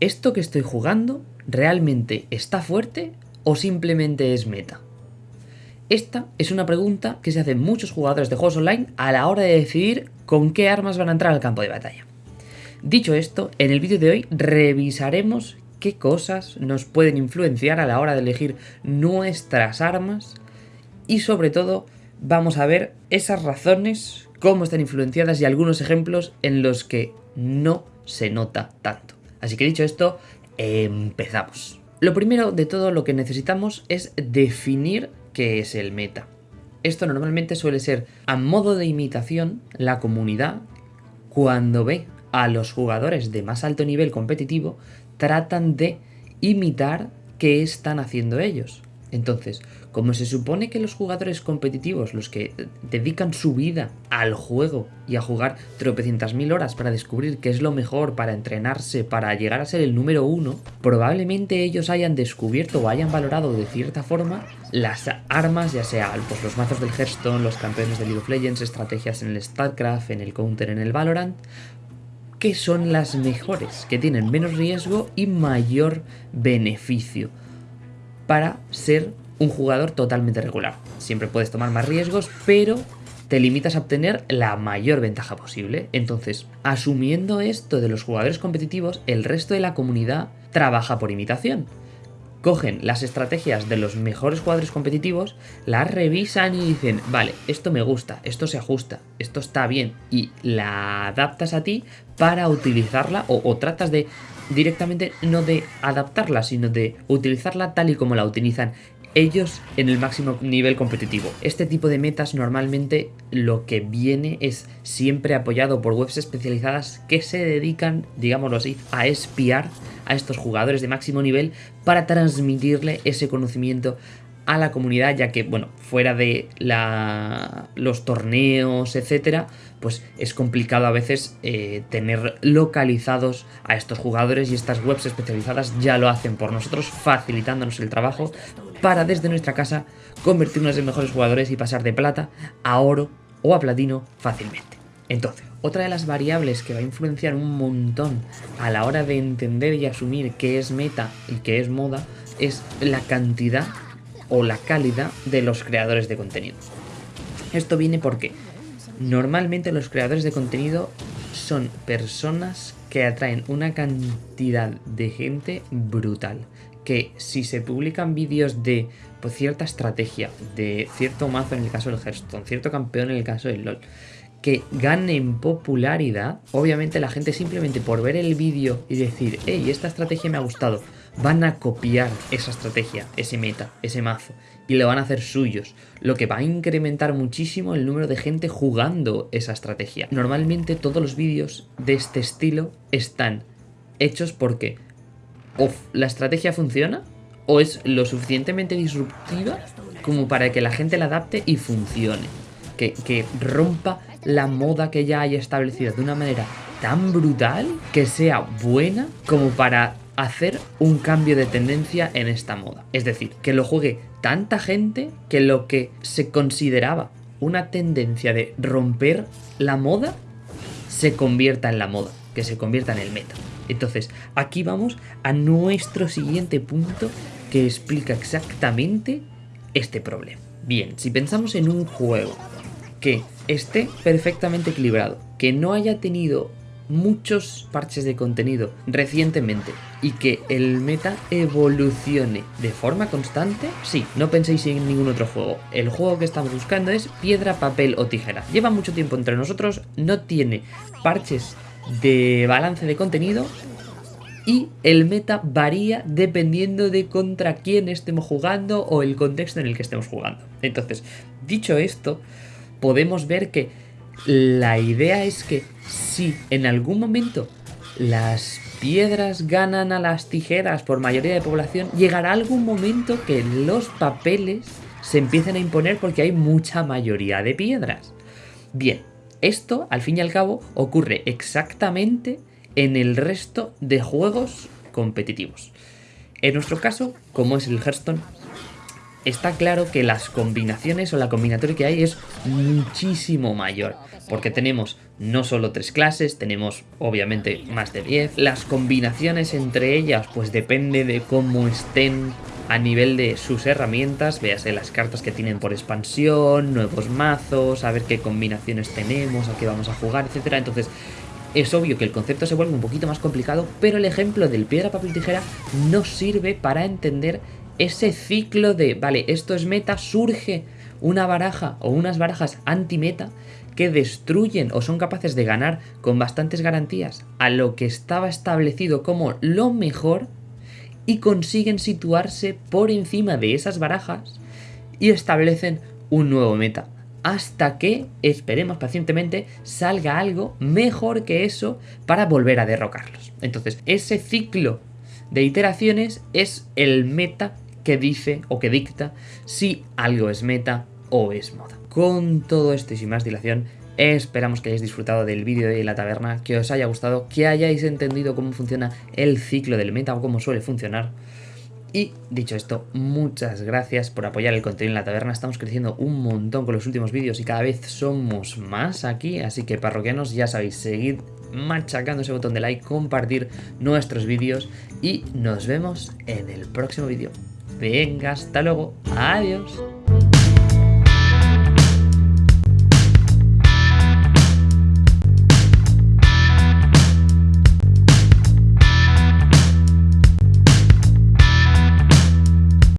¿esto que estoy jugando realmente está fuerte o simplemente es meta? Esta es una pregunta que se hacen muchos jugadores de juegos online a la hora de decidir con qué armas van a entrar al campo de batalla. Dicho esto, en el vídeo de hoy revisaremos qué cosas nos pueden influenciar a la hora de elegir nuestras armas y sobre todo vamos a ver esas razones, cómo están influenciadas y algunos ejemplos en los que no se nota tanto. Así que dicho esto, empezamos. Lo primero de todo lo que necesitamos es definir qué es el meta. Esto normalmente suele ser a modo de imitación la comunidad cuando ve a los jugadores de más alto nivel competitivo tratan de imitar qué están haciendo ellos. Entonces, como se supone que los jugadores competitivos, los que dedican su vida al juego y a jugar tropecientas mil horas para descubrir qué es lo mejor, para entrenarse, para llegar a ser el número uno, probablemente ellos hayan descubierto o hayan valorado de cierta forma las armas, ya sea los mazos del Hearthstone, los campeones de League of Legends, estrategias en el StarCraft, en el Counter, en el Valorant, que son las mejores, que tienen menos riesgo y mayor beneficio para ser un jugador totalmente regular. Siempre puedes tomar más riesgos, pero te limitas a obtener la mayor ventaja posible. Entonces, asumiendo esto de los jugadores competitivos, el resto de la comunidad trabaja por imitación. Cogen las estrategias de los mejores jugadores competitivos, las revisan y dicen, vale, esto me gusta, esto se ajusta, esto está bien, y la adaptas a ti para utilizarla o, o tratas de directamente no de adaptarla, sino de utilizarla tal y como la utilizan ellos en el máximo nivel competitivo. Este tipo de metas normalmente lo que viene es siempre apoyado por webs especializadas que se dedican, digámoslo así, a espiar a estos jugadores de máximo nivel para transmitirle ese conocimiento a la comunidad, ya que, bueno, fuera de la, los torneos, etcétera, pues es complicado a veces eh, tener localizados a estos jugadores y estas webs especializadas ya lo hacen por nosotros, facilitándonos el trabajo para desde nuestra casa convertirnos en mejores jugadores y pasar de plata a oro o a platino fácilmente. Entonces, otra de las variables que va a influenciar un montón a la hora de entender y asumir qué es meta y qué es moda es la cantidad o la calidad de los creadores de contenido. Esto viene porque normalmente los creadores de contenido son personas que atraen una cantidad de gente brutal. Que si se publican vídeos de pues, cierta estrategia, de cierto mazo en el caso del Hearthstone, cierto campeón en el caso del LoL, que ganen popularidad, obviamente la gente simplemente por ver el vídeo y decir, hey, esta estrategia me ha gustado, van a copiar esa estrategia, ese meta, ese mazo, y lo van a hacer suyos, lo que va a incrementar muchísimo el número de gente jugando esa estrategia. Normalmente todos los vídeos de este estilo están hechos porque o la estrategia funciona o es lo suficientemente disruptiva como para que la gente la adapte y funcione. Que, que rompa la moda que ya haya establecido de una manera tan brutal que sea buena como para hacer un cambio de tendencia en esta moda. Es decir, que lo juegue tanta gente que lo que se consideraba una tendencia de romper la moda se convierta en la moda, que se convierta en el meta. Entonces, aquí vamos a nuestro siguiente punto que explica exactamente este problema. Bien, si pensamos en un juego que esté perfectamente equilibrado, que no haya tenido muchos parches de contenido recientemente y que el meta evolucione de forma constante, sí, no penséis en ningún otro juego. El juego que estamos buscando es piedra, papel o tijera. Lleva mucho tiempo entre nosotros, no tiene parches de balance de contenido y el meta varía dependiendo de contra quién estemos jugando o el contexto en el que estemos jugando. Entonces, dicho esto, podemos ver que la idea es que si en algún momento las piedras ganan a las tijeras por mayoría de población, llegará algún momento que los papeles se empiecen a imponer porque hay mucha mayoría de piedras. Bien, esto al fin y al cabo ocurre exactamente en el resto de juegos competitivos. En nuestro caso, como es el Hearthstone, está claro que las combinaciones o la combinatoria que hay es muchísimo mayor. Porque tenemos no solo tres clases, tenemos obviamente más de 10. Las combinaciones entre ellas pues depende de cómo estén a nivel de sus herramientas, véase las cartas que tienen por expansión, nuevos mazos, a ver qué combinaciones tenemos, a qué vamos a jugar, etcétera. Entonces, es obvio que el concepto se vuelve un poquito más complicado, pero el ejemplo del piedra, papel, tijera nos sirve para entender ese ciclo de, vale, esto es meta, surge una baraja o unas barajas anti-meta que destruyen o son capaces de ganar con bastantes garantías a lo que estaba establecido como lo mejor y consiguen situarse por encima de esas barajas y establecen un nuevo meta. Hasta que, esperemos pacientemente, salga algo mejor que eso para volver a derrocarlos. Entonces, ese ciclo de iteraciones es el meta que dice o que dicta si algo es meta o es moda. Con todo esto y sin más dilación, esperamos que hayáis disfrutado del vídeo de la taberna, que os haya gustado, que hayáis entendido cómo funciona el ciclo del meta o cómo suele funcionar. Y dicho esto, muchas gracias por apoyar el contenido en la taberna. Estamos creciendo un montón con los últimos vídeos y cada vez somos más aquí. Así que parroquianos, ya sabéis, seguid machacando ese botón de like, compartir nuestros vídeos y nos vemos en el próximo vídeo. Venga, hasta luego. Adiós.